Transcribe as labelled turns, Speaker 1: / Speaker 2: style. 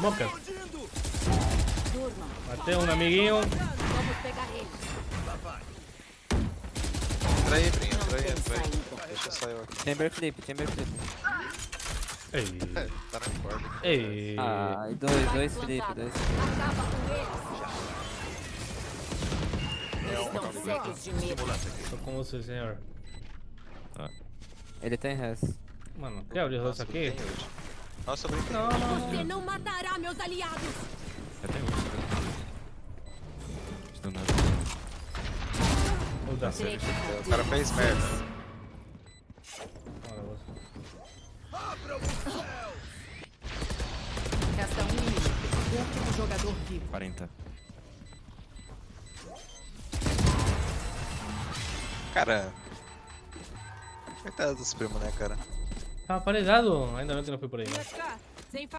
Speaker 1: Smoker.
Speaker 2: Durma.
Speaker 1: Matei um amiguinho.
Speaker 2: Vamos pegar eles.
Speaker 3: Entra aí, Brinho, entra aí, entra aí. Deixa eu sair aqui.
Speaker 1: Ei.
Speaker 3: Tá na corda.
Speaker 1: Ei.
Speaker 4: Ah, dois, dois flip, dois flip.
Speaker 2: Acaba com eles. Eles estão cegos de medo.
Speaker 1: Tô com você, senhor.
Speaker 4: Ele tem res.
Speaker 1: Mano, quer abrir isso aqui?
Speaker 3: Tem. Nossa, eu brinquei.
Speaker 1: Não, não.
Speaker 2: Você não matará meus aliados.
Speaker 5: Eu tenho ult. Do nada.
Speaker 1: Vou dar
Speaker 2: Terei
Speaker 1: certo.
Speaker 2: que
Speaker 3: O cara fez merda.
Speaker 1: Olha você.
Speaker 2: Resta um inimigo. Último jogador vivo.
Speaker 5: 40.
Speaker 3: Cara. Coitado dos primos, né, cara?
Speaker 1: Tava paralisado. Ainda bem que não foi por aí.